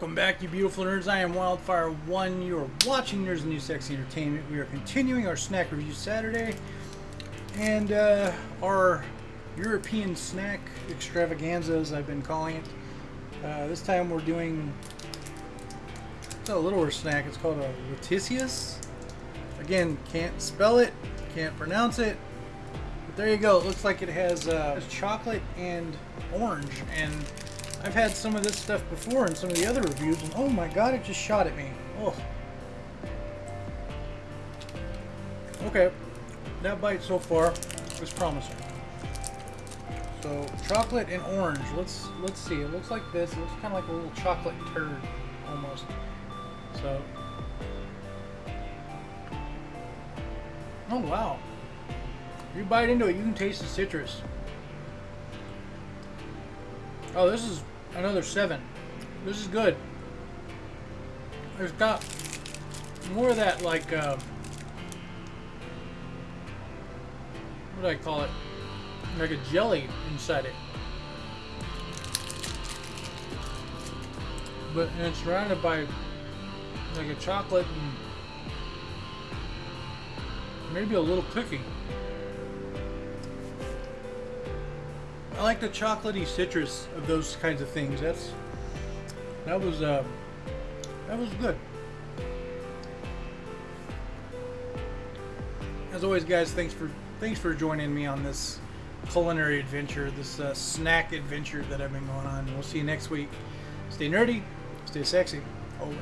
beautiful nerds. I am Wildfire1. You are watching Nerds and New Sexy Entertainment. We are continuing our snack review Saturday. And uh, our European snack extravaganza, as I've been calling it. Uh, this time we're doing it's a littler snack. It's called a Leticious. Again, can't spell it, can't pronounce it. But there you go. It looks like it has uh, chocolate and orange. And I've had some of this stuff before in some of the other reviews, and oh my god, it just shot at me. Oh. Okay, that bite so far was promising. So chocolate and orange. Let's let's see. It looks like this. It looks kind of like a little chocolate turd, almost. So. Oh wow. You bite into it, you can taste the citrus. Oh, this is another seven. This is good. There's got more of that, like, uh, what do I call it? Like a jelly inside it. But it's surrounded by like a chocolate and maybe a little cookie. I like the chocolatey citrus of those kinds of things. That's that was uh, that was good. As always, guys, thanks for thanks for joining me on this culinary adventure, this uh, snack adventure that I've been going on. We'll see you next week. Stay nerdy, stay sexy, always.